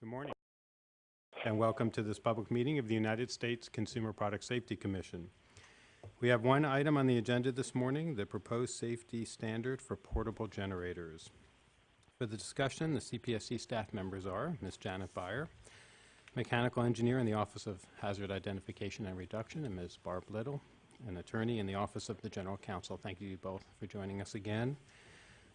Good morning, and welcome to this public meeting of the United States Consumer Product Safety Commission. We have one item on the agenda this morning, the proposed safety standard for portable generators. For the discussion, the CPSC staff members are Ms. Janet Buyer, mechanical engineer in the Office of Hazard Identification and Reduction, and Ms. Barb Little, an attorney in the Office of the General Counsel. Thank you both for joining us again.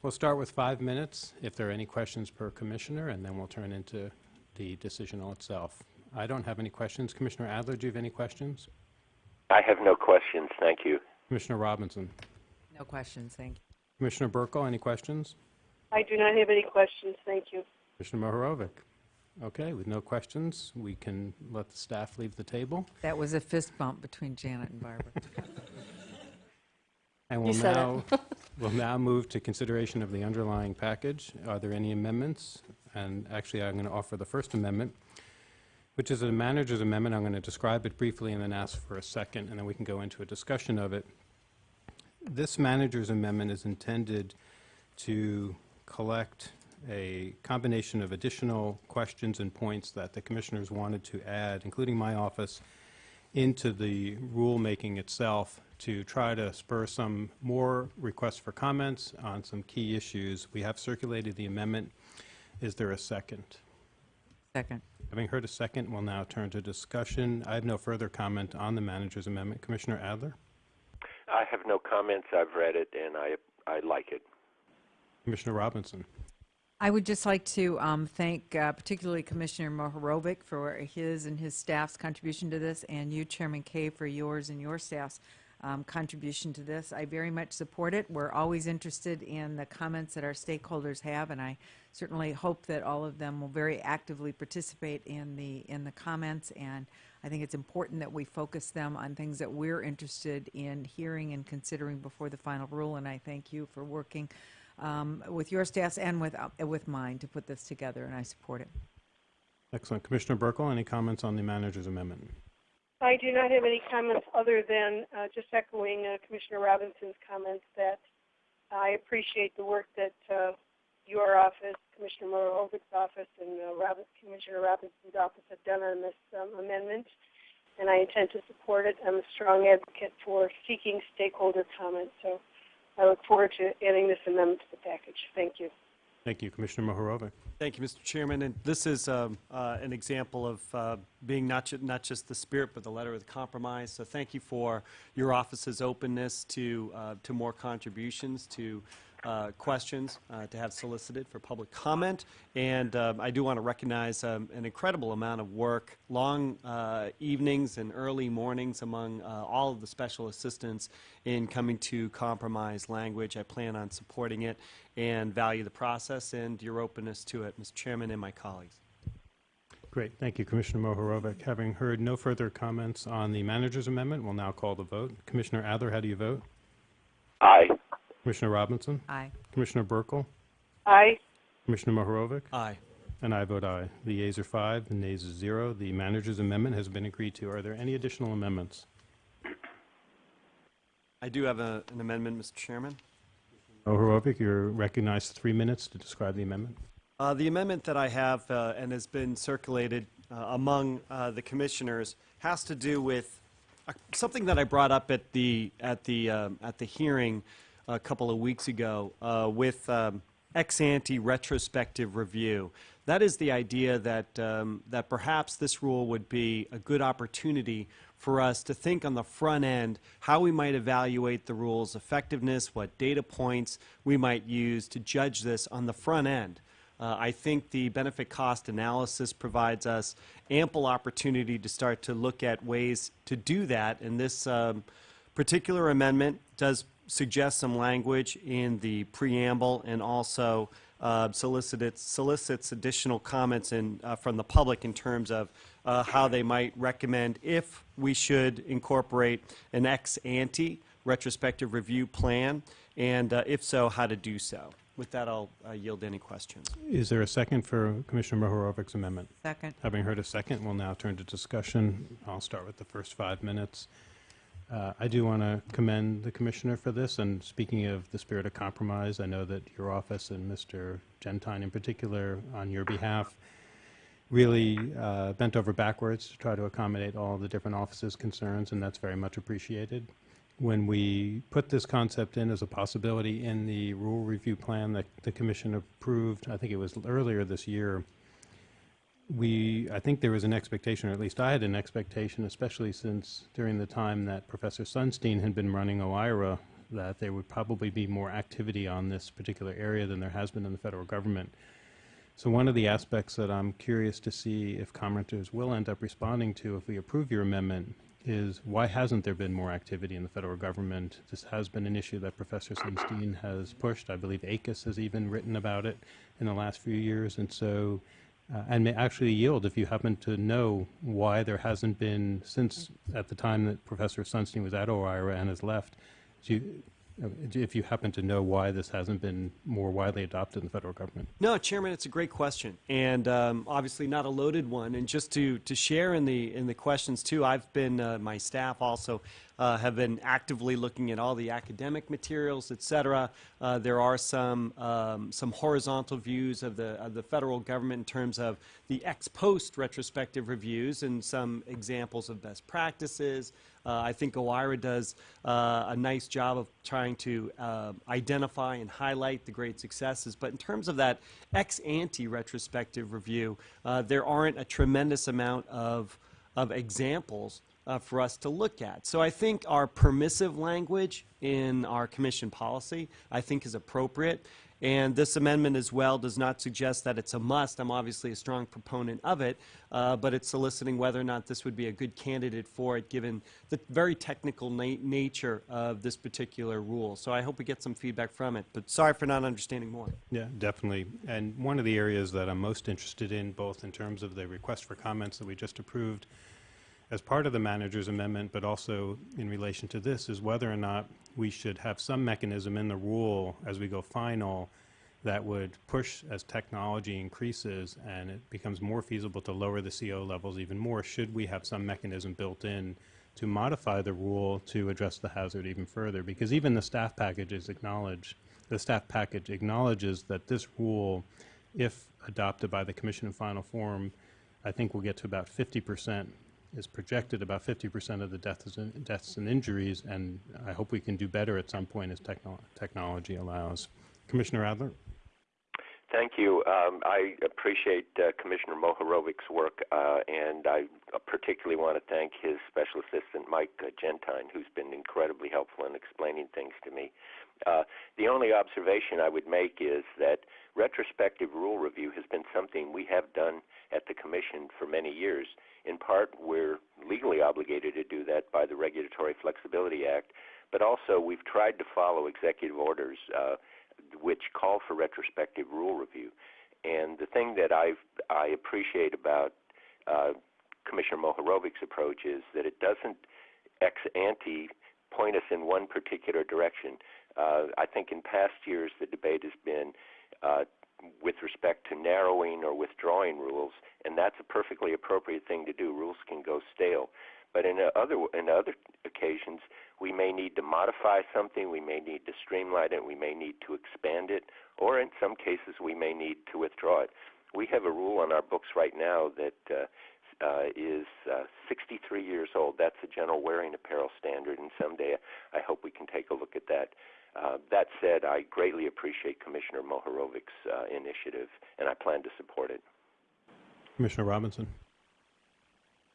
We'll start with five minutes, if there are any questions per commissioner, and then we'll turn into the decisional itself. I don't have any questions. Commissioner Adler, do you have any questions? I have no questions, thank you. Commissioner Robinson? No questions, thank you. Commissioner Buerkle, any questions? I do not have any questions, thank you. Commissioner Mohorovic? Okay, with no questions, we can let the staff leave the table. That was a fist bump between Janet and Barbara. And You we'll said it. now, we'll now move to consideration of the underlying package. Are there any amendments? And actually, I'm going to offer the first amendment, which is a manager's amendment. I'm going to describe it briefly and then ask for a second, and then we can go into a discussion of it. This manager's amendment is intended to collect a combination of additional questions and points that the commissioners wanted to add, including my office, into the rulemaking itself to try to spur some more requests for comments on some key issues. We have circulated the amendment. Is there a second? Second. Having heard a second, we'll now turn to discussion. I have no further comment on the manager's amendment. Commissioner Adler? I have no comments, I've read it, and I, I like it. Commissioner Robinson? I would just like to um, thank uh, particularly Commissioner Mohorovic for his and his staff's contribution to this, and you, Chairman Kaye, for yours and your staff's um, contribution to this. I very much support it. We're always interested in the comments that our stakeholders have, and I certainly hope that all of them will very actively participate in the in the comments. And I think it's important that we focus them on things that we're interested in hearing and considering before the final rule. And I thank you for working um, with your staffs and with, uh, with mine to put this together, and I support it. Excellent. Commissioner Buerkle, any comments on the manager's amendment? I do not have any comments other than uh, just echoing uh, Commissioner Robinson's comments that I appreciate the work that uh, your office, Commissioner Mohorovic's office, and uh, Robin, Commissioner Robinson's office have done on this um, amendment, and I intend to support it. I'm a strong advocate for seeking stakeholder comment, so I look forward to adding this amendment to the package. Thank you. Thank you. Commissioner Mohorovic? Thank you, Mr. Chairman. And this is um, uh, an example of uh, being not, ju- not just the spirit, but the letter of the compromise. So thank you for your office's openness to, uh, to more contributions, to uh, questions uh, to have solicited for public comment. And um, I do want to recognize um, an incredible amount of work, long uh, evenings and early mornings among uh, all of the special assistants in coming to compromise language. I plan on supporting it and value the process and your openness to it, Mr. Chairman and my colleagues. Great. Thank you, Commissioner Mohorovic. Having heard no further comments on the manager's amendment, we'll now call the vote. Commissioner Adler, how do you vote? Aye. Commissioner Robinson? Aye. Commissioner Buerkle? Aye. Commissioner Mohorovic? Aye. And I vote aye. The yeas are five, the nays are zero. The manager's amendment has been agreed to. Are there any additional amendments? I do have a, an amendment, Mr. Chairman. Mohorovic, you're recognized three minutes to describe the amendment. Uh, The amendment that I have uh, and has been circulated uh, among uh, the commissioners has to do with uh, something that I brought up at the, at the, um, at the hearing a couple of weeks ago uh, with um, ex ante retrospective review. That is the idea that, um, that perhaps this rule would be a good opportunity for us to think on the front end how we might evaluate the rule's effectiveness, what data points we might use to judge this on the front end. Uh, I think the benefit cost analysis provides us ample opportunity to start to look at ways to do that, and this um, particular amendment does suggest some language in the preamble and also uh, solicits, solicits additional comments in, uh, from the public in terms of uh, how they might recommend if we should incorporate an ex ante retrospective review plan, and uh, if so, how to do so. With that, I'll uh, yield any questions. Is there a second for Commissioner Mohorovic's amendment? Second. Having heard a second, we'll now turn to discussion. I'll start with the first five minutes. Uh, I do want to commend the commissioner for this, and speaking of the spirit of compromise, I know that your office and Mr. Gentine in particular, on your behalf, really uh, bent over backwards to try to accommodate all the different offices' concerns, and that's very much appreciated. When we put this concept in as a possibility in the rule review plan that the commission approved, I think it was earlier this year, we, I think there was an expectation, or at least I had an expectation, especially since during the time that Professor Sunstein had been running OIRA, that there would probably be more activity on this particular area than there has been in the federal government. So one of the aspects that I'm curious to see if commenters will end up responding to if we approve your amendment is why hasn't there been more activity in the federal government? This has been an issue that Professor Sunstein has pushed. I believe ACUS has even written about it in the last few years. And so, uh, and may actually yield if you happen to know why there hasn't been, since at the time that Professor Sunstein was at OIRA and has left, you, uh, if you happen to know why this hasn't been more widely adopted in the federal government. No, Chairman, it's a great question, and um, obviously not a loaded one. And just to, to share in the in the questions too, I've been uh, my staff also uh, have been actively looking at all the academic materials, et cetera. Uh, there are some um, some horizontal views of the of the federal government in terms of the ex post retrospective reviews and some examples of best practices. Uh, I think OIRA does uh, a nice job of trying to uh, identify and highlight the great successes. But in terms of that ex ante retrospective review, uh, there aren't a tremendous amount of, of examples uh, for us to look at. So I think our permissive language in our commission policy, I think, is appropriate. And this amendment as well does not suggest that it's a must. I'm obviously a strong proponent of it, uh, but it's soliciting whether or not this would be a good candidate for it given the very technical na nature of this particular rule. So I hope we get some feedback from it, but sorry for not understanding more. Yeah, definitely. And one of the areas that I'm most interested in, both in terms of the request for comments that we just approved as part of the manager's amendment, but also in relation to this, is whether or not we should have some mechanism in the rule as we go final that would push as technology increases and it becomes more feasible to lower the CO levels even more, should we have some mechanism built in to modify the rule to address the hazard even further? Because even the staff packages acknowledge, the staff package acknowledges that this rule, if adopted by the commission in final form, I think will get to about 50 percent is projected about 50% of the deaths and, deaths and injuries, and I hope we can do better at some point as techno technology allows. Commissioner Adler? Thank you. Um, I appreciate uh, Commissioner Mohorovic's work, uh, and I particularly want to thank his special assistant, Mike uh, Gentine, who's been incredibly helpful in explaining things to me. Uh, the only observation I would make is that retrospective rule review has been something we have done at the Commission for many years. In part, we're legally obligated to do that by the Regulatory Flexibility Act, but also we've tried to follow executive orders uh, which call for retrospective rule review. And the thing that I I appreciate about uh, Commissioner Mohorovic's approach is that it doesn't ex ante point us in one particular direction. Uh, I think in past years the debate has been uh, with respect to narrowing or withdrawing rules, and that's a perfectly appropriate thing to do. Rules can go stale, but in other in other occasions, we may need to modify something, we may need to streamline it, we may need to expand it, or in some cases, we may need to withdraw it. We have a rule on our books right now that uh, uh, is uh, 63 years old. That's the general wearing apparel standard, and someday I hope we can take a look at that. Uh, that said, I greatly appreciate Commissioner Mohorovic's uh, initiative, and I plan to support it. Commissioner Robinson?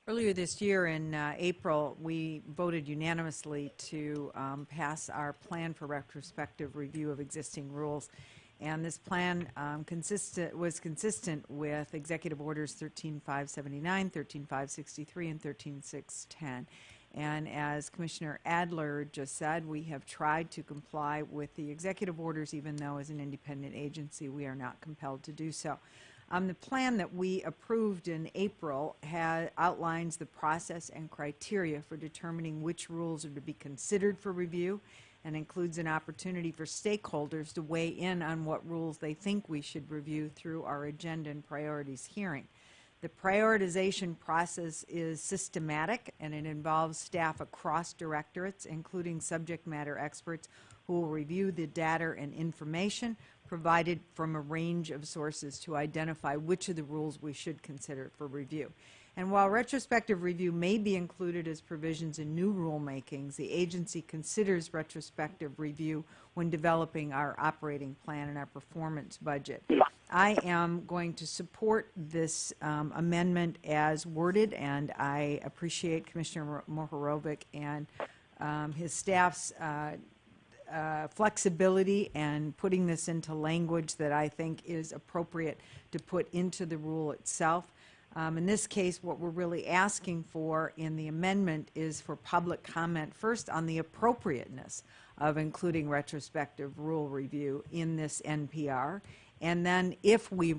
Earlier this year in uh, April, we voted unanimously to um, pass our plan for retrospective review of existing rules. And this plan um, consistent, was consistent with Executive Orders 13579, 13563, and 13610. And as Commissioner Adler just said, we have tried to comply with the executive orders, even though as an independent agency, we are not compelled to do so. Um, the plan that we approved in April outlines the process and criteria for determining which rules are to be considered for review and includes an opportunity for stakeholders to weigh in on what rules they think we should review through our agenda and priorities hearing. The prioritization process is systematic and it involves staff across directorates, including subject matter experts, who will review the data and information provided from a range of sources to identify which of the rules we should consider for review. And while retrospective review may be included as provisions in new rulemakings, the agency considers retrospective review when developing our operating plan and our performance budget. I am going to support this um, amendment as worded, and I appreciate Commissioner Mohorovic and um, his staff's uh, uh, flexibility and putting this into language that I think is appropriate to put into the rule itself. Um, In this case, what we're really asking for in the amendment is for public comment, first on the appropriateness of including retrospective rule review in this NPR, and then if we,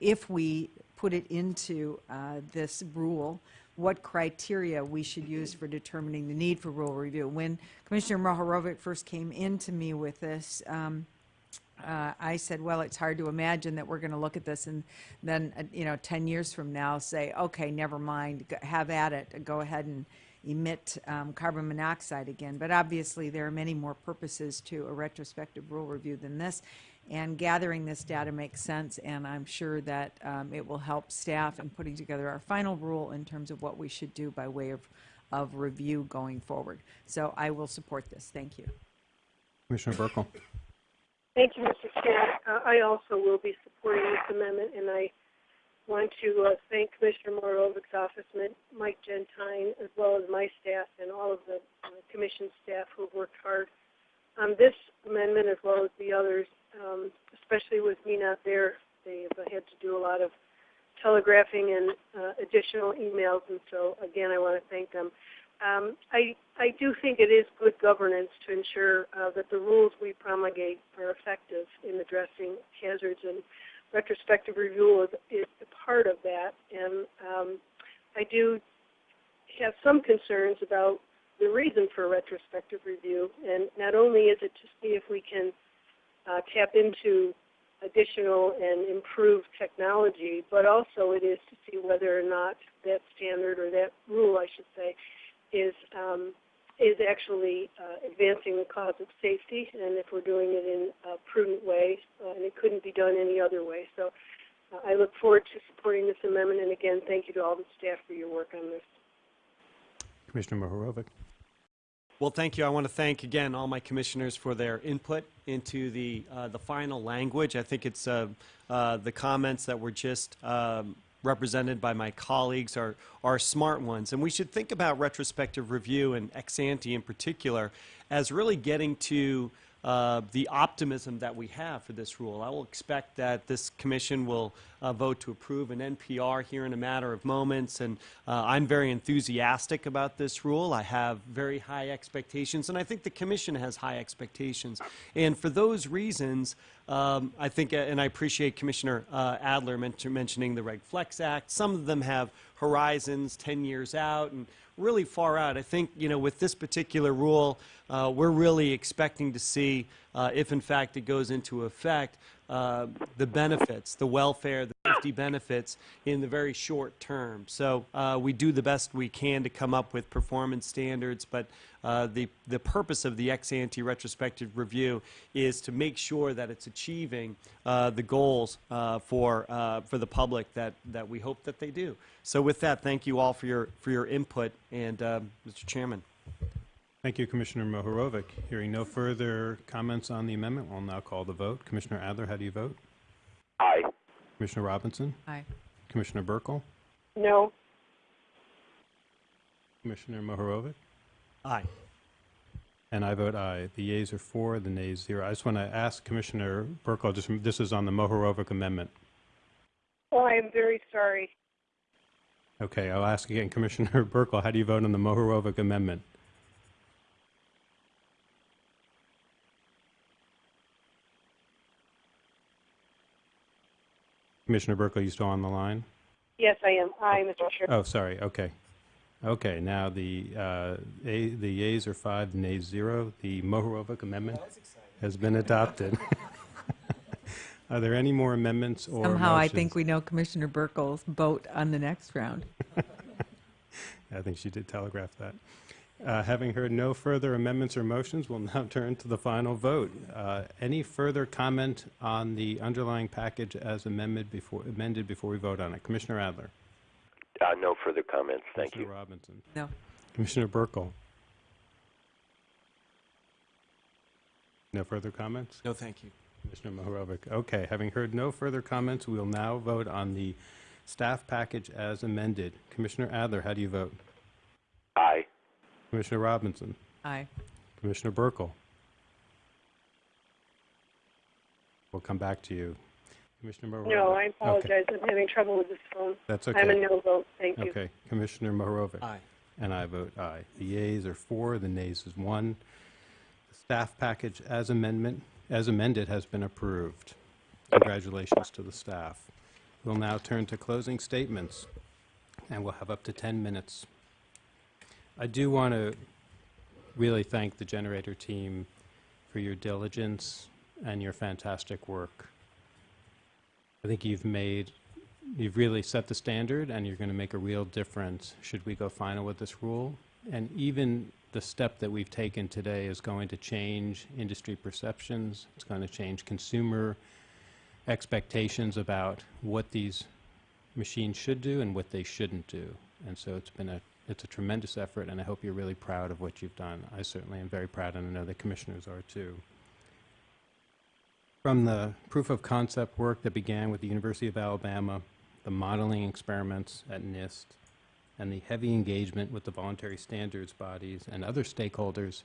if we put it into uh, this rule, what criteria we should use for determining the need for rule review. When Commissioner Mohorovic first came into me with this, um, uh, I said, well, it's hard to imagine that we're going to look at this and then, uh, you know, 10 years from now say, okay, never mind, go- have at it, go ahead and emit um, carbon monoxide again. But obviously, there are many more purposes to a retrospective rule review than this. And gathering this data makes sense, and I'm sure that um, it will help staff in putting together our final rule in terms of what we should do by way of, of review going forward. So I will support this. Thank you. Commissioner Buerkle. Thank you, Mr. Chair. Uh, I also will be supporting this amendment, and I want to uh, thank Commissioner Mohorovic's office, Mike Gentine, as well as my staff and all of the uh, commission staff who have worked hard on this amendment as well as the others, um, especially with me not there. They've had to do a lot of telegraphing and uh, additional emails, and so again, I want to thank them. Um, I, I do think it is good governance to ensure uh, that the rules we promulgate are effective in addressing hazards, and retrospective review is, is a part of that. And um, I do have some concerns about the reason for retrospective review, and not only is it to see if we can uh, tap into additional and improved technology, but also it is to see whether or not that standard or that rule, I should say, is um, is actually uh, advancing the cause of safety, and if we're doing it in a prudent way, uh, and it couldn't be done any other way. So uh, I look forward to supporting this amendment, and again, thank you to all the staff for your work on this. Commissioner Mohorovic. Well, thank you. I want to thank again all my commissioners for their input into the uh, the final language. I think it's uh, uh, the comments that were just um, represented by my colleagues are are smart ones, and we should think about retrospective review and ex ante in particular as really getting to uh, the optimism that we have for this rule. I will expect that this commission will uh, vote to approve an NPR here in a matter of moments, and uh, I'm very enthusiastic about this rule. I have very high expectations, and I think the commission has high expectations. And for those reasons, um, I think, uh, and I appreciate Commissioner uh, Adler mentioning the Reg Flex Act. Some of them have horizons 10 years out and really far out. I think, you know, with this particular rule, uh, we're really expecting to see, uh, if in fact it goes into effect, uh, the benefits, the welfare, the safety benefits in the very short term. So uh, we do the best we can to come up with performance standards, but uh, the, the purpose of the ex ante retrospective review is to make sure that it's achieving uh, the goals uh, for, uh, for the public that, that we hope that they do. So with that, thank you all for your, for your input, and Mr. Chairman. Thank you, Commissioner Mohorovic. Hearing no further comments on the amendment, we'll now call the vote. Commissioner Adler, how do you vote? Aye. Commissioner Robinson? Aye. Commissioner Buerkle? No, Commissioner Mohorovic? Aye. And I vote aye. The yeas are four, the nays zero. I just want to ask Commissioner Buerkle, just, this is on the Mohorovic amendment. well, I am very sorry. Okay, I'll ask again, Commissioner Buerkle, how do you vote on the Mohorovic amendment? Commissioner Buerkle, you still on the line? Yes, I am. Aye, Mr. Chair. Oh, sorry, okay. Okay, now the, uh, a- the yeas are five, the nays zero. The Mohorovic amendment has been adopted. Are there any more amendments or Somehow, I think we know Commissioner Buerkle's vote on the next round. I think she did telegraph that. Uh, Having heard no further amendments or motions, we'll now turn to the final vote. Uh, Any further comment on the underlying package as amended before, amended before we vote on it? Commissioner Adler? Uh, no further comments. Thank you. Commissioner Robinson? No. Commissioner Buerkle? No further comments? No, thank you. Commissioner Mohorovic. Okay, having heard no further comments, we'll now vote on the staff package as amended. Commissioner Adler, how do you vote? Aye. Commissioner Robinson? Aye. Commissioner Buerkle? We'll come back to you. Commissioner Mohorovic? No, I Okay, apologize. I'm having trouble with this phone. That's okay. I'm a no vote. Thank you. Okay, Commissioner Mohorovic? Aye. And I vote aye. The yeas are four, the nays is one. The staff package as amendment, as amended has been approved. Congratulations to the staff. We'll now turn to closing statements, and we'll have up to 10 minutes. I do want to really thank the generator team for your diligence and your fantastic work. I think you've made you've really set the standard and you're going to make a real difference should we go final with this rule. And even the step that we've taken today is going to change industry perceptions. It's going to change consumer expectations about what these machines should do and what they shouldn't do. And so it's been a it's a tremendous effort, and I hope you're really proud of what you've done. I certainly am very proud, and I know the commissioners are too. From the proof of concept work that began with the University of Alabama, the modeling experiments at NIST, and the heavy engagement with the voluntary standards bodies and other stakeholders,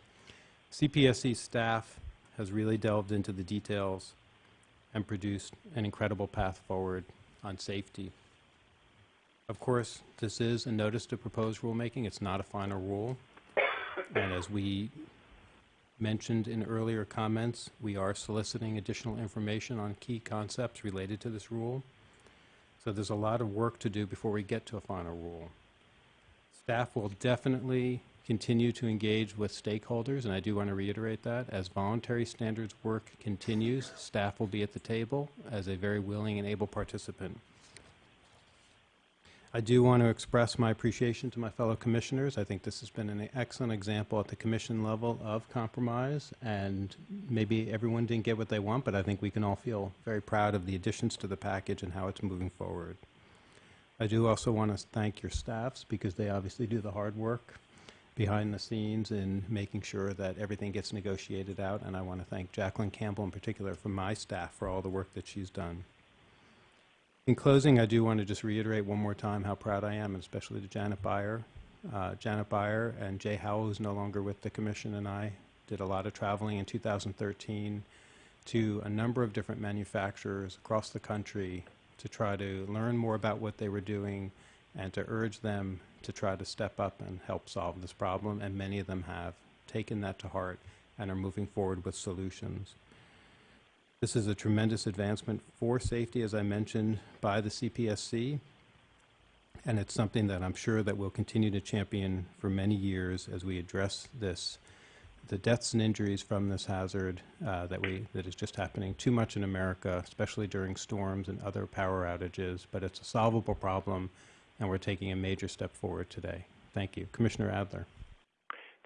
CPSC staff has really delved into the details and produced an incredible path forward on safety. Of course, this is a notice to proposed rulemaking. It's not a final rule. And as we mentioned in earlier comments, we are soliciting additional information on key concepts related to this rule. So there's a lot of work to do before we get to a final rule. Staff will definitely continue to engage with stakeholders, and I do want to reiterate that. As voluntary standards work continues, staff will be at the table as a very willing and able participant. I do want to express my appreciation to my fellow commissioners. I think this has been an excellent example at the commission level of compromise, and maybe everyone didn't get what they want, but I think we can all feel very proud of the additions to the package and how it's moving forward. I do also want to thank your staffs because they obviously do the hard work behind the scenes in making sure that everything gets negotiated out, and I want to thank Jacqueline Campbell in particular from my staff for all the work that she's done. In closing, I do want to just reiterate one more time how proud I am, and especially to Janet Buyer. Uh, Janet Buyer and Jay Howell, who's no longer with the commission, and I did a lot of traveling in 2013 to a number of different manufacturers across the country to try to learn more about what they were doing and to urge them to try to step up and help solve this problem. And many of them have taken that to heart and are moving forward with solutions. This is a tremendous advancement for safety, as I mentioned, by the CPSC. And it's something that I'm sure that we'll continue to champion for many years as we address this, the deaths and injuries from this hazard uh, that we, that is just happening too much in America, especially during storms and other power outages. But it's a solvable problem, and we're taking a major step forward today. Thank you. Commissioner Adler.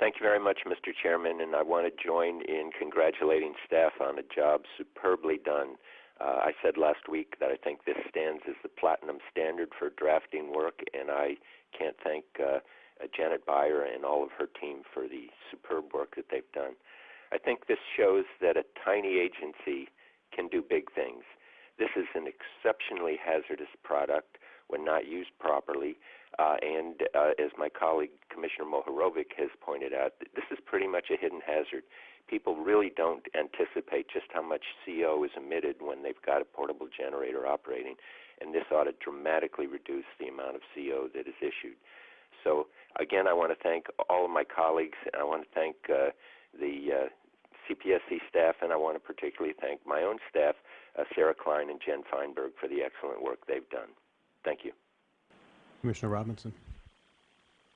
Thank you very much, Mr. Chairman, and I want to join in congratulating staff on a job superbly done. Uh, I said last week that I think this stands as the platinum standard for drafting work, and I can't thank uh, uh, Janet Buyer and all of her team for the superb work that they've done. I think this shows that a tiny agency can do big things. This is an exceptionally hazardous product when not used properly. Uh, and uh, as my colleague Commissioner Mohorovic has pointed out, this is pretty much a hidden hazard. People really don't anticipate just how much CO is emitted when they've got a portable generator operating, and this ought to dramatically reduce the amount of CO that is issued. So again, I want to thank all of my colleagues, and I want to thank uh, the uh, CPSC staff, and I want to particularly thank my own staff, uh, Sarah Klein and Jen Feinberg, for the excellent work they've done. Thank you. Commissioner Robinson.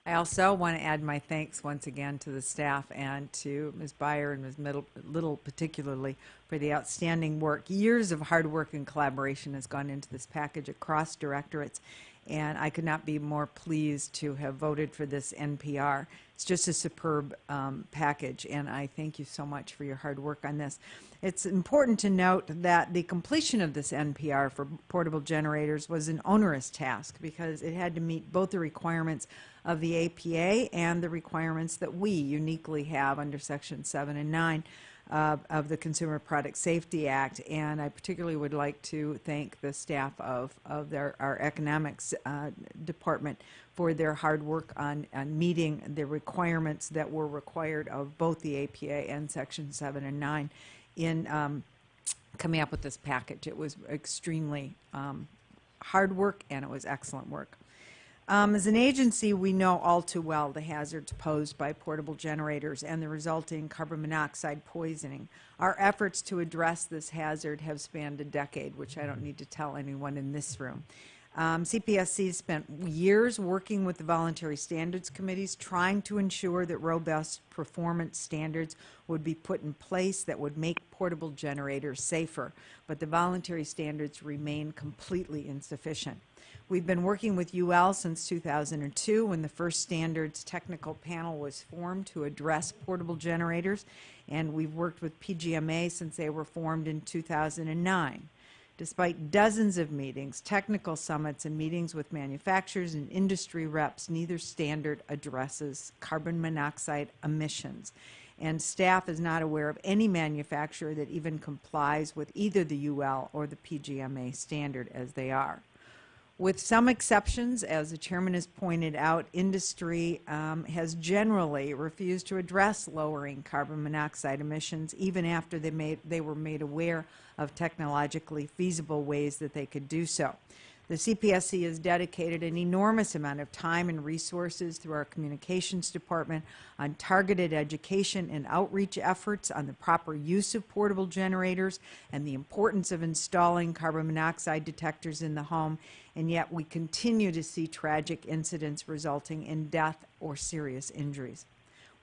I also want to add my thanks once again to the staff and to Ms. Buyer and Ms. Middle, Little particularly for the outstanding work. Years of hard work and collaboration has gone into this package across directorates. and I could not be more pleased to have voted for this NPR. It's just a superb um, package, and I thank you so much for your hard work on this. It's important to note that the completion of this NPR for portable generators was an onerous task because it had to meet both the requirements of the APA and the requirements that we uniquely have under Section 7 and 9 uh, of the Consumer Product Safety Act. And I particularly would like to thank the staff of, of their, our economics uh, department for their hard work on, on meeting the requirements that were required of both the APA and Section 7 and 9 in um, coming up with this package. It was extremely um, hard work and it was excellent work. Um, as an agency, we know all too well the hazards posed by portable generators and the resulting carbon monoxide poisoning. Our efforts to address this hazard have spanned a decade, which I don't need to tell anyone in this room. Um, CPSC has spent years working with the voluntary standards committees, trying to ensure that robust performance standards would be put in place that would make portable generators safer. But the voluntary standards remain completely insufficient. We've been working with UL since 2002 when the first standards technical panel was formed to address portable generators, and we've worked with PGMA since they were formed in 2009. Despite dozens of meetings, technical summits, and meetings with manufacturers and industry reps, neither standard addresses carbon monoxide emissions. And staff is not aware of any manufacturer that even complies with either the UL or the PGMA standard as they are. With some exceptions, as the chairman has pointed out, industry um, has generally refused to address lowering carbon monoxide emissions even after they, made, they were made aware of technologically feasible ways that they could do so. The CPSC has dedicated an enormous amount of time and resources through our communications department on targeted education and outreach efforts on the proper use of portable generators and the importance of installing carbon monoxide detectors in the home, and yet we continue to see tragic incidents resulting in death or serious injuries.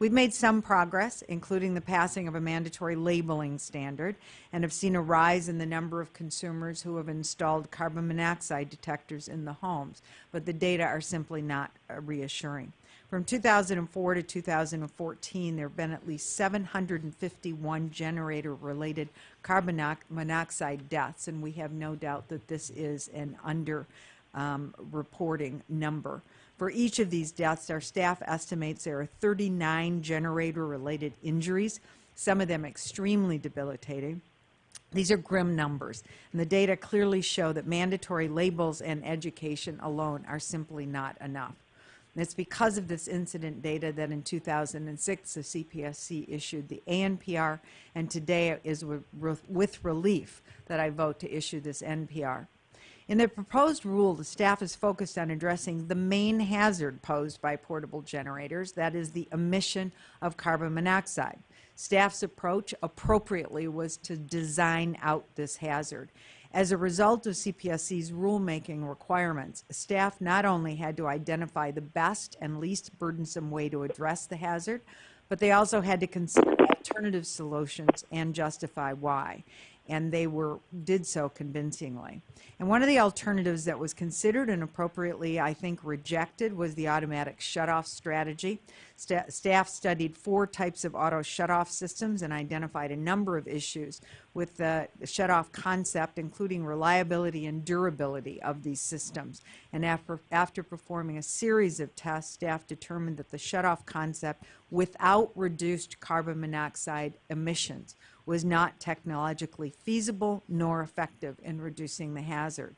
We've made some progress, including the passing of a mandatory labeling standard, and have seen a rise in the number of consumers who have installed carbon monoxide detectors in the homes, but the data are simply not uh, reassuring. From 2004 to 2014, there have been at least 751 generator-related carbon monoxide deaths, and we have no doubt that this is an under-reporting um, number. For each of these deaths, our staff estimates there are 39 generator-related injuries, some of them extremely debilitating. These are grim numbers, and the data clearly show that mandatory labels and education alone are simply not enough. And it's because of this incident data that in 2006 the CPSC issued the ANPR, and today it is with relief that I vote to issue this NPR. In the proposed rule, the staff is focused on addressing the main hazard posed by portable generators, that is the emission of carbon monoxide. Staff's approach appropriately was to design out this hazard. As a result of CPSC's rulemaking requirements, staff not only had to identify the best and least burdensome way to address the hazard, but they also had to consider alternative solutions and justify why and they were did so convincingly. And one of the alternatives that was considered and appropriately, I think, rejected was the automatic shutoff strategy. St staff studied four types of auto shutoff systems and identified a number of issues with the shutoff concept, including reliability and durability of these systems. And after, after performing a series of tests, staff determined that the shutoff concept without reduced carbon monoxide emissions was not technologically feasible nor effective in reducing the hazard.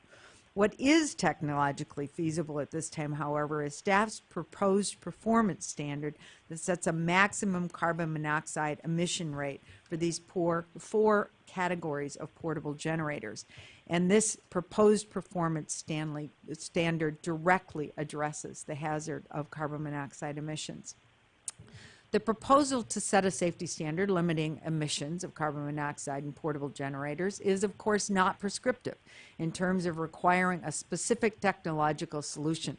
What is technologically feasible at this time, however, is staff's proposed performance standard that sets a maximum carbon monoxide emission rate for these poor, four categories of portable generators. And this proposed performance standard directly addresses the hazard of carbon monoxide emissions. The proposal to set a safety standard limiting emissions of carbon monoxide in portable generators is, of course, not prescriptive in terms of requiring a specific technological solution.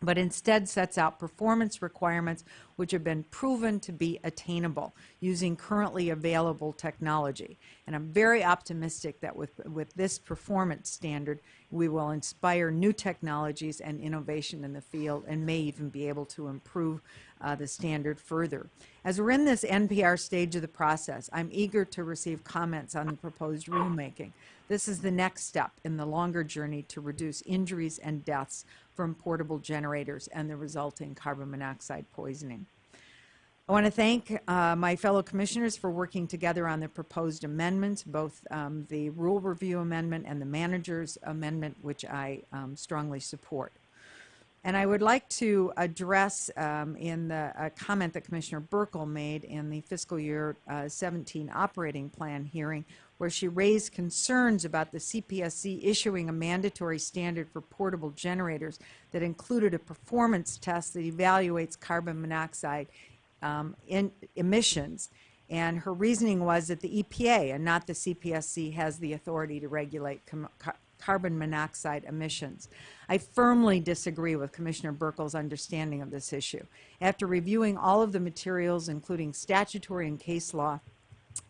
But instead sets out performance requirements which have been proven to be attainable using currently available technology. And I'm very optimistic that with, with this performance standard, we will inspire new technologies and innovation in the field and may even be able to improve uh, the standard further. As we're in this NPR stage of the process, I'm eager to receive comments on the proposed rulemaking. This is the next step in the longer journey to reduce injuries and deaths from portable generators and the resulting carbon monoxide poisoning. I want to thank uh, my fellow commissioners for working together on the proposed amendments, both um, the rule review amendment and the manager's amendment, which I um, strongly support. And I would like to address um, in the comment that Commissioner Buerkle made in the fiscal year uh, 17 operating plan hearing, where she raised concerns about the CPSC issuing a mandatory standard for portable generators that included a performance test that evaluates carbon monoxide um, emissions. And her reasoning was that the EPA and not the CPSC has the authority to regulate car carbon monoxide emissions. I firmly disagree with Commissioner Buerkle's understanding of this issue. After reviewing all of the materials, including statutory and case law,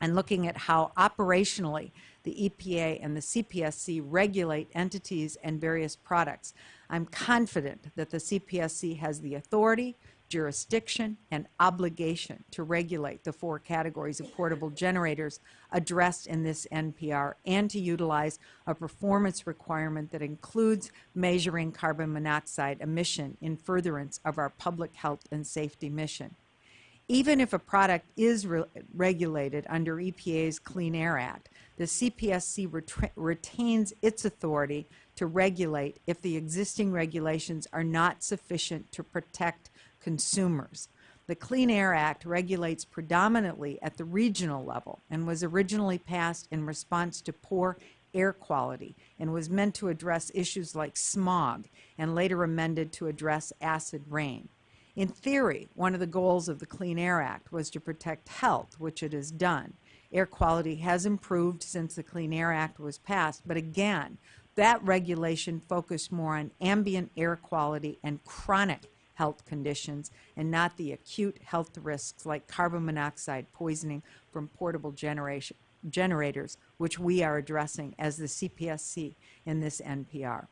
and looking at how operationally the EPA and the CPSC regulate entities and various products. I'm confident that the CPSC has the authority, jurisdiction, and obligation to regulate the four categories of portable generators addressed in this NPR and to utilize a performance requirement that includes measuring carbon monoxide emission in furtherance of our public health and safety mission even if a product is re regulated under EPA's Clean Air Act, the CPSC ret retains its authority to regulate if the existing regulations are not sufficient to protect consumers. The Clean Air Act regulates predominantly at the regional level and was originally passed in response to poor air quality and was meant to address issues like smog and later amended to address acid rain. In theory, one of the goals of the Clean Air Act was to protect health, which it has done. Air quality has improved since the Clean Air Act was passed, but again, that regulation focused more on ambient air quality and chronic health conditions and not the acute health risks like carbon monoxide poisoning from portable generation, generators, which we are addressing as the CPSC in this NPR.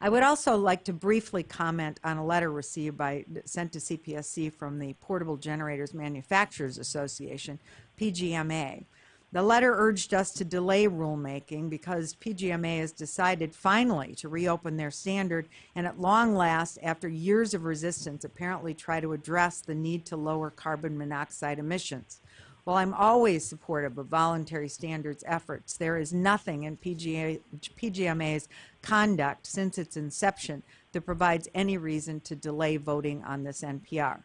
I would also like to briefly comment on a letter received by, sent to CPSC from the Portable Generators Manufacturers Association, PGMA. The letter urged us to delay rulemaking because PGMA has decided finally to reopen their standard and at long last, after years of resistance, apparently try to address the need to lower carbon monoxide emissions. While I'm always supportive of voluntary standards efforts, there is nothing in PGA, PGMA's conduct since its inception that provides any reason to delay voting on this NPR.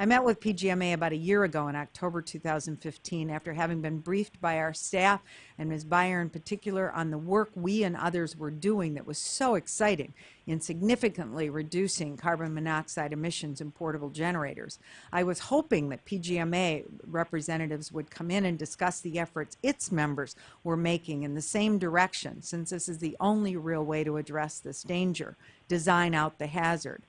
I met with PGMA about a year ago in October 2015 after having been briefed by our staff and Ms. Buyer in particular on the work we and others were doing that was so exciting in significantly reducing carbon monoxide emissions in portable generators. I was hoping that PGMA representatives would come in and discuss the efforts its members were making in the same direction since this is the only real way to address this danger, design out the hazard.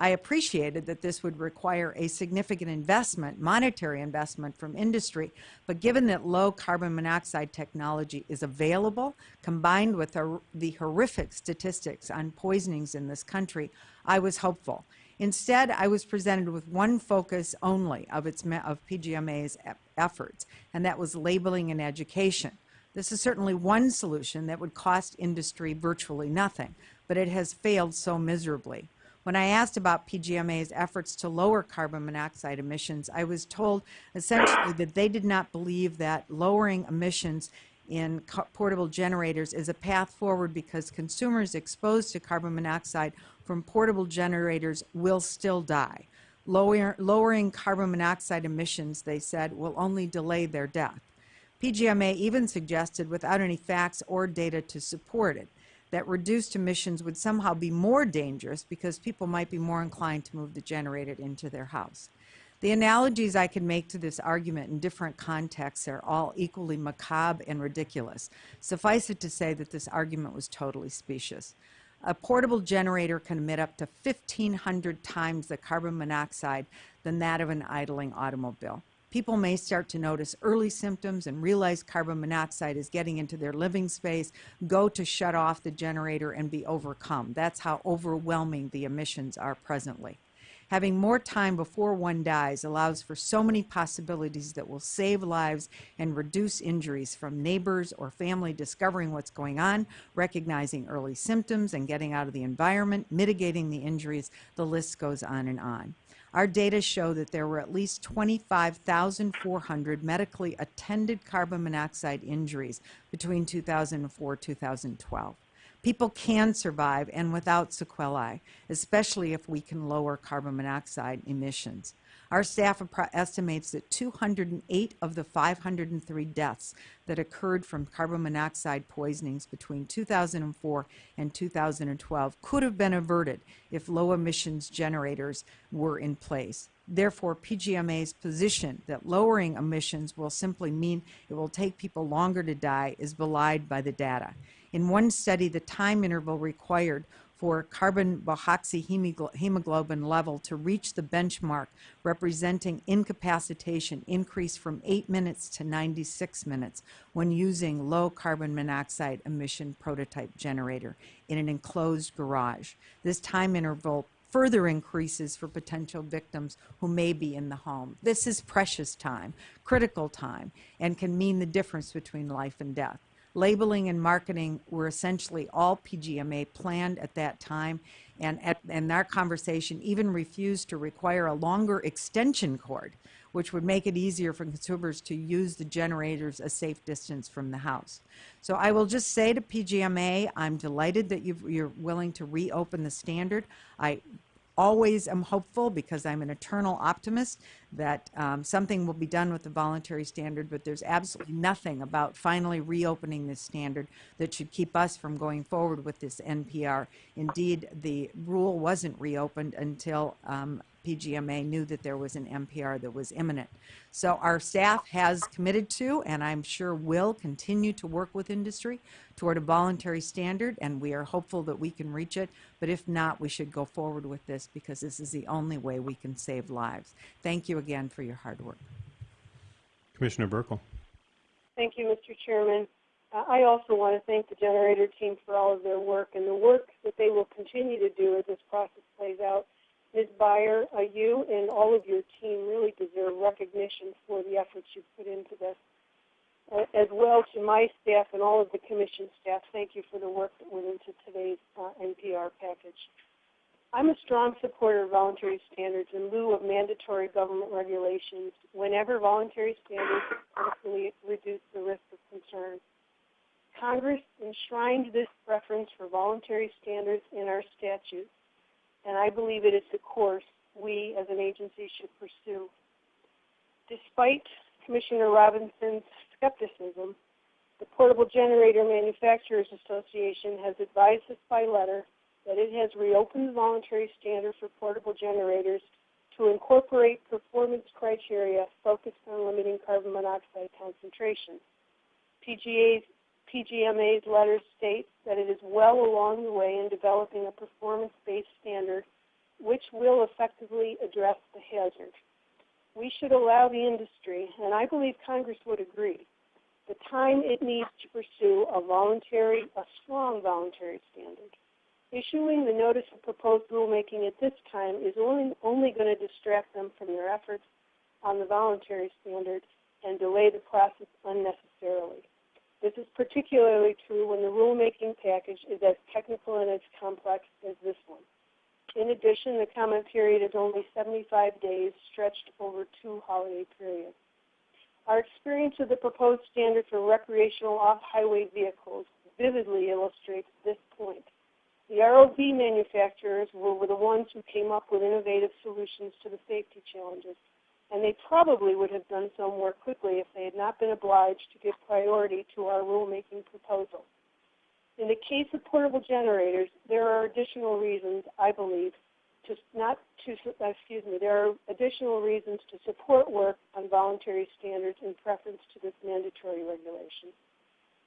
I appreciated that this would require a significant investment, monetary investment from industry, but given that low carbon monoxide technology is available, combined with the horrific statistics on poisonings in this country, I was hopeful. Instead, I was presented with one focus only of, its, of PGMA's efforts, and that was labeling and education. This is certainly one solution that would cost industry virtually nothing, but it has failed so miserably. When I asked about PGMA's efforts to lower carbon monoxide emissions, I was told essentially that they did not believe that lowering emissions in portable generators is a path forward because consumers exposed to carbon monoxide from portable generators will still die. Lower, lowering carbon monoxide emissions, they said, will only delay their death. PGMA even suggested, without any facts or data to support it, that reduced emissions would somehow be more dangerous because people might be more inclined to move the generator into their house. The analogies I can make to this argument in different contexts are all equally macabre and ridiculous. Suffice it to say that this argument was totally specious. A portable generator can emit up to 1,500 times the carbon monoxide than that of an idling automobile. People may start to notice early symptoms and realize carbon monoxide is getting into their living space, go to shut off the generator and be overcome. That's how overwhelming the emissions are presently. Having more time before one dies allows for so many possibilities that will save lives and reduce injuries from neighbors or family discovering what's going on, recognizing early symptoms and getting out of the environment, mitigating the injuries. The list goes on and on. Our data show that there were at least 25,400 medically attended carbon monoxide injuries between 2004 2012. People can survive and without sequelae, especially if we can lower carbon monoxide emissions. Our staff estimates that 208 of the 503 deaths that occurred from carbon monoxide poisonings between 2004 and 2012 could have been averted if low emissions generators were in place. Therefore, PGMA's position that lowering emissions will simply mean it will take people longer to die is belied by the data. In one study, the time interval required for carbon hemoglobin level to reach the benchmark representing incapacitation increased from 8 minutes to 96 minutes when using low carbon monoxide emission prototype generator in an enclosed garage. This time interval further increases for potential victims who may be in the home. This is precious time, critical time, and can mean the difference between life and death. Labeling and marketing were essentially all PGMA planned at that time, and, at, and our conversation even refused to require a longer extension cord, which would make it easier for consumers to use the generators a safe distance from the house. So I will just say to PGMA, I'm delighted that you are willing to reopen the standard. I always am hopeful because I'm an eternal optimist that um, something will be done with the voluntary standard, but there's absolutely nothing about finally reopening this standard that should keep us from going forward with this NPR. Indeed, the rule wasn't reopened until um, PGMA knew that there was an NPR that was imminent. So our staff has committed to, and I'm sure will continue to work with industry toward a voluntary standard, and we are hopeful that we can reach it. But if not, we should go forward with this because this is the only way we can save lives. Thank you again for your hard work. Commissioner Buerkle. Thank you, Mr. Chairman. Uh, I also want to thank the generator team for all of their work and the work that they will continue to do as this process plays out. Ms. Buyer, uh, you and all of your team really deserve recognition for the efforts you've put into this. Uh, as well to my staff and all of the commission staff, thank you for the work that went into today's uh, NPR package. I'm a strong supporter of voluntary standards in lieu of mandatory government regulations whenever voluntary standards actually reduce the risk of concern. Congress enshrined this preference for voluntary standards in our statutes and I believe it is the course we as an agency should pursue. Despite Commissioner Robinson's skepticism, the Portable Generator Manufacturers Association has advised us by letter that it has reopened the voluntary standard for portable generators to incorporate performance criteria focused on limiting carbon monoxide concentration. PGA's PGMA's letter states that it is well along the way in developing a performance-based standard which will effectively address the hazard. We should allow the industry, and I believe Congress would agree, the time it needs to pursue a voluntary, a strong voluntary standard. Issuing the notice of proposed rulemaking at this time is only, only going to distract them from their efforts on the voluntary standard and delay the process unnecessarily. This is particularly true when the rulemaking package is as technical and as complex as this one. In addition, the comment period is only 75 days, stretched over two holiday periods. Our experience of the proposed standard for recreational off-highway vehicles vividly illustrates this point. The ROV manufacturers were the ones who came up with innovative solutions to the safety challenges and they probably would have done so more quickly if they had not been obliged to give priority to our rulemaking proposal. In the case of portable generators, there are additional reasons, I believe, to not to excuse me, there are additional reasons to support work on voluntary standards in preference to this mandatory regulation.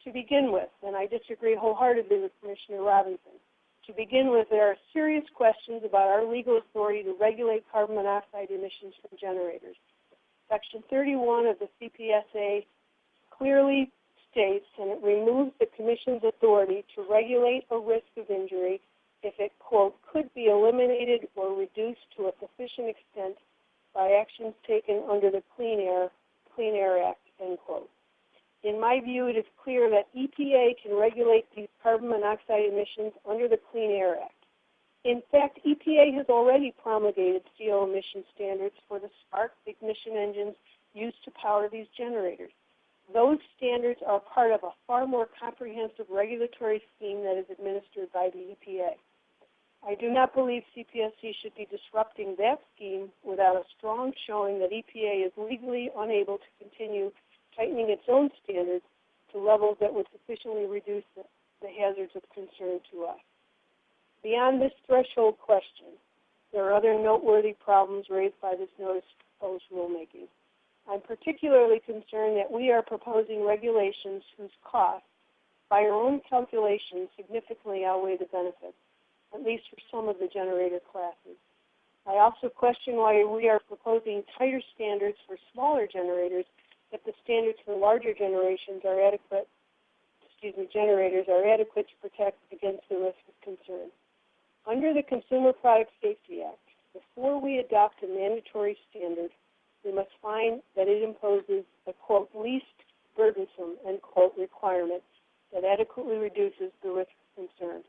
To begin with, and I disagree wholeheartedly with Commissioner Robinson, To begin with, there are serious questions about our legal authority to regulate carbon monoxide emissions from generators. Section 31 of the CPSA clearly states, and it removes the Commission's authority to regulate a risk of injury if it, quote, could be eliminated or reduced to a sufficient extent by actions taken under the Clean Air, Clean Air Act, end quote. In my view, it is clear that EPA can regulate these emissions under the Clean Air Act. In fact, EPA has already promulgated CO emission standards for the spark ignition engines used to power these generators. Those standards are part of a far more comprehensive regulatory scheme that is administered by the EPA. I do not believe CPSC should be disrupting that scheme without a strong showing that EPA is legally unable to continue tightening its own standards to levels that would sufficiently reduce the, the hazards of concern to us. Beyond this threshold question, there are other noteworthy problems raised by this notice proposed rulemaking. I'm particularly concerned that we are proposing regulations whose costs, by our own calculations, significantly outweigh the benefits, at least for some of the generator classes. I also question why we are proposing tighter standards for smaller generators if the standards for larger generations are adequate, me, generators are adequate to protect against the risk of concern. Under the Consumer Product Safety Act, before we adopt a mandatory standard, we must find that it imposes a quote least burdensome end quote requirement that adequately reduces the risk of concern.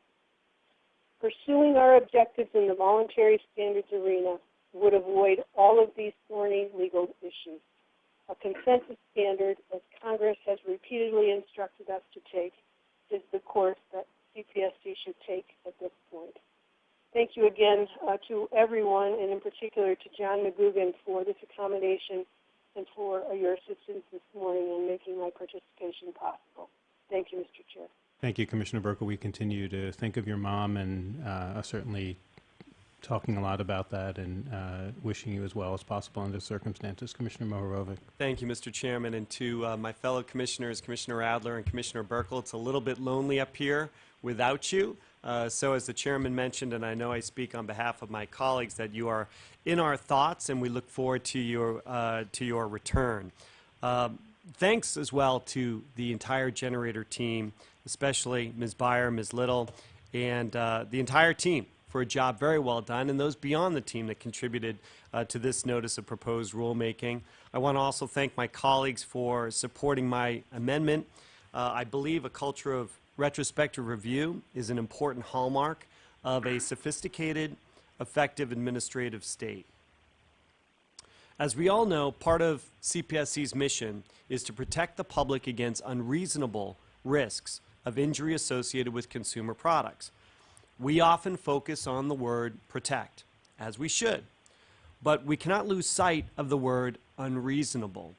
Pursuing our objectives in the voluntary standards arena would avoid all of these thorny legal issues. A consensus standard, as Congress has repeatedly instructed us to take, is the course that CPSC should take at this point. Thank you again uh, to everyone, and in particular to John McGugan for this accommodation and for uh, your assistance this morning in making my participation possible. Thank you, Mr. Chair. Thank you, Commissioner Buerkle. We continue to think of your mom and uh, certainly talking a lot about that and uh, wishing you as well as possible under circumstances. Commissioner Mohorovic. Thank you, Mr. Chairman, and to uh, my fellow commissioners, Commissioner Adler and Commissioner Buerkle. It's a little bit lonely up here without you. Uh, so, as the chairman mentioned, and I know I speak on behalf of my colleagues, that you are in our thoughts, and we look forward to your uh, to your return. Um, thanks as well to the entire generator team, especially Ms. Buyer, Ms. Little, and uh, the entire team for a job very well done, and those beyond the team that contributed uh, to this notice of proposed rulemaking. I want to also thank my colleagues for supporting my amendment. Uh, I believe a culture of retrospective review is an important hallmark of a sophisticated, effective administrative state. As we all know, part of CPSC's mission is to protect the public against unreasonable risks of injury associated with consumer products. We often focus on the word protect, as we should, but we cannot lose sight of the word unreasonable.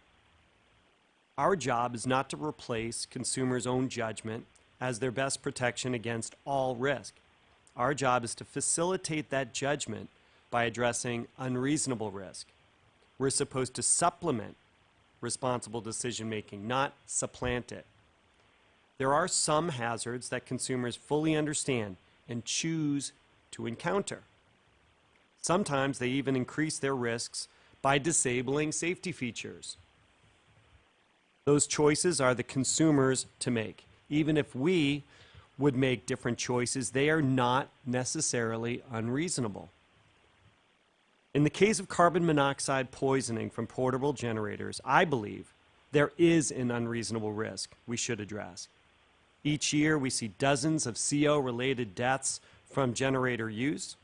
Our job is not to replace consumers' own judgment as their best protection against all risk. Our job is to facilitate that judgment by addressing unreasonable risk. We're supposed to supplement responsible decision making, not supplant it. There are some hazards that consumers fully understand and choose to encounter. Sometimes they even increase their risks by disabling safety features. Those choices are the consumers to make. Even if we would make different choices, they are not necessarily unreasonable. In the case of carbon monoxide poisoning from portable generators, I believe there is an unreasonable risk we should address. Each year, we see dozens of CO related deaths from generator use.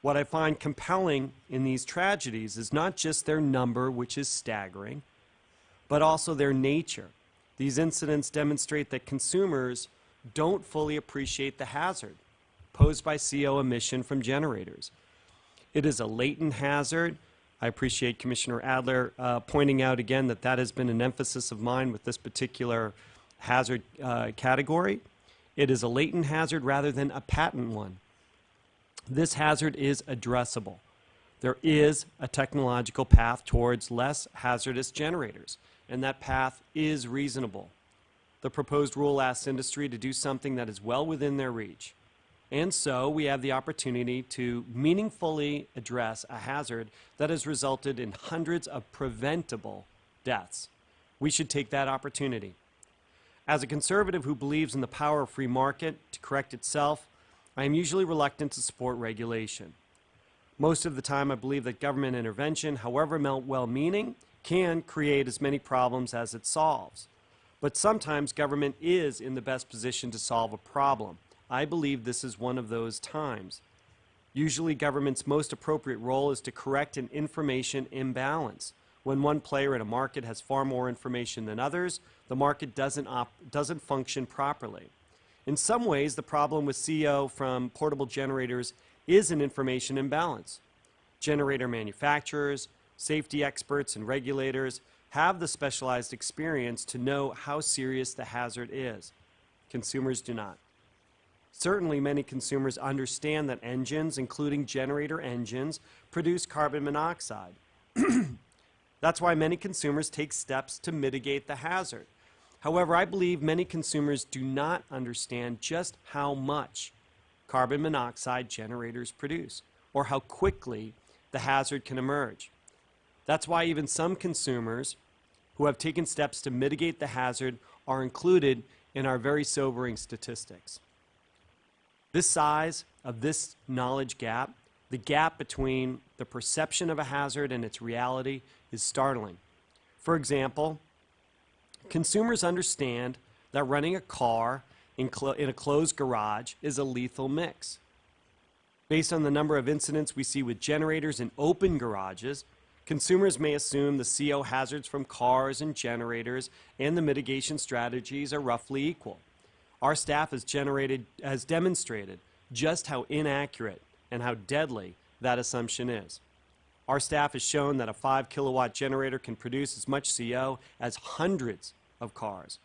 What I find compelling in these tragedies is not just their number, which is staggering, but also their nature. These incidents demonstrate that consumers don't fully appreciate the hazard posed by CO emission from generators. It is a latent hazard. I appreciate Commissioner Adler uh, pointing out again that that has been an emphasis of mine with this particular hazard uh, category. It is a latent hazard rather than a patent one. This hazard is addressable. There is a technological path towards less hazardous generators, and that path is reasonable. The proposed rule asks industry to do something that is well within their reach. And so we have the opportunity to meaningfully address a hazard that has resulted in hundreds of preventable deaths. We should take that opportunity. As a conservative who believes in the power of free market to correct itself, I am usually reluctant to support regulation. Most of the time, I believe that government intervention, however well-meaning, can create as many problems as it solves. But sometimes government is in the best position to solve a problem. I believe this is one of those times. Usually, government's most appropriate role is to correct an information imbalance. When one player in a market has far more information than others, the market doesn't, doesn't function properly. In some ways, the problem with CO from portable generators is an information imbalance. Generator manufacturers, safety experts, and regulators have the specialized experience to know how serious the hazard is. Consumers do not. Certainly, many consumers understand that engines, including generator engines, produce carbon monoxide. That's why many consumers take steps to mitigate the hazard. However, I believe many consumers do not understand just how much carbon monoxide generators produce or how quickly the hazard can emerge. That's why even some consumers who have taken steps to mitigate the hazard are included in our very sobering statistics. This size of this knowledge gap, the gap between the perception of a hazard and its reality, is startling. For example, consumers understand that running a car in, in a closed garage is a lethal mix. Based on the number of incidents we see with generators in open garages, consumers may assume the CO hazards from cars and generators and the mitigation strategies are roughly equal. Our staff has generated has demonstrated just how inaccurate and how deadly that assumption is. Our staff has shown that a 5 kilowatt generator can produce as much CO as hundreds of cars.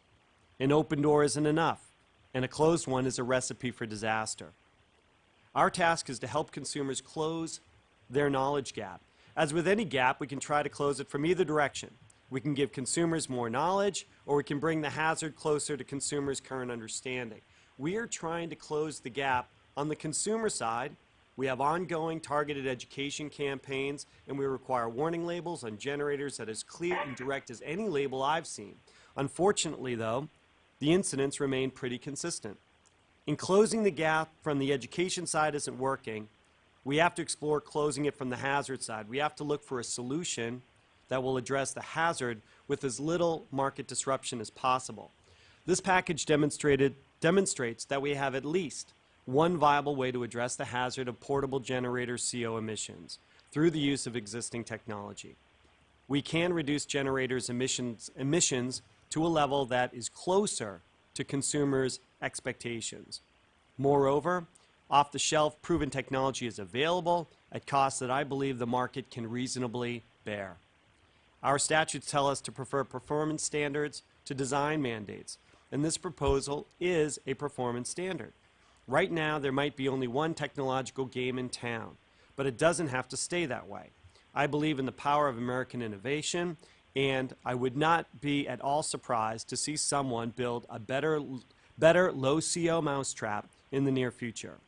An open door isn't enough, and a closed one is a recipe for disaster. Our task is to help consumers close their knowledge gap. As with any gap, we can try to close it from either direction. We can give consumers more knowledge, or we can bring the hazard closer to consumers' current understanding. We are trying to close the gap on the consumer side. We have ongoing targeted education campaigns, and we require warning labels on generators that is clear and direct as any label I've seen. Unfortunately, though, the incidents remain pretty consistent. In closing the gap from the education side isn't working, we have to explore closing it from the hazard side. We have to look for a solution that will address the hazard with as little market disruption as possible. This package demonstrated, demonstrates that we have at least one viable way to address the hazard of portable generator CO emissions through the use of existing technology. We can reduce generators' emissions, emissions to a level that is closer to consumers' expectations. Moreover, off the shelf proven technology is available at costs that I believe the market can reasonably bear. Our statutes tell us to prefer performance standards to design mandates, and this proposal is a performance standard. Right now, there might be only one technological game in town, but it doesn't have to stay that way. I believe in the power of American innovation, and I would not be at all surprised to see someone build a better, better low CO mousetrap in the near future.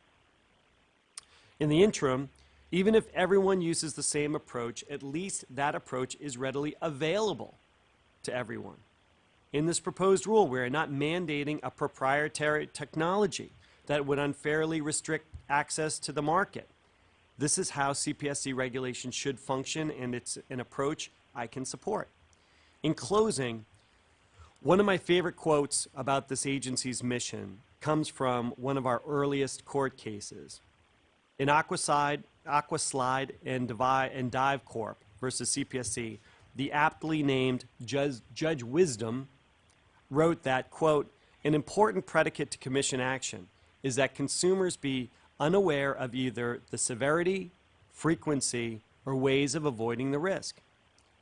In the interim, even if everyone uses the same approach, at least that approach is readily available to everyone. In this proposed rule, we are not mandating a proprietary technology that would unfairly restrict access to the market. This is how CPSC regulation should function, and it's an approach I can support. In closing, one of my favorite quotes about this agency's mission comes from one of our earliest court cases. In Aquaside, Aquaslide and, Divi, and Dive Corp versus CPSC, the aptly named Judge, Judge Wisdom wrote that, quote, an important predicate to commission action is that consumers be unaware of either the severity, frequency, or ways of avoiding the risk.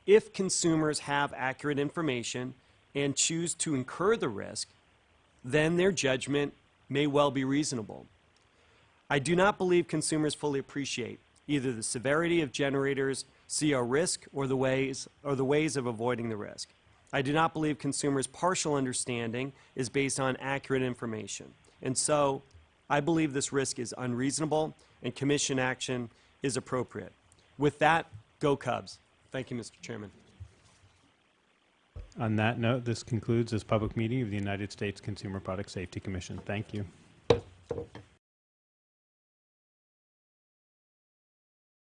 If consumers have accurate information and choose to incur the risk, then their judgment may well be reasonable. I do not believe consumers fully appreciate either the severity of generators CO risk or the ways or the ways of avoiding the risk. I do not believe consumers' partial understanding is based on accurate information. And so, I believe this risk is unreasonable and commission action is appropriate. With that, go Cubs. Thank you, Mr. Chairman. On that note, this concludes this public meeting of the United States Consumer Product Safety Commission. Thank you.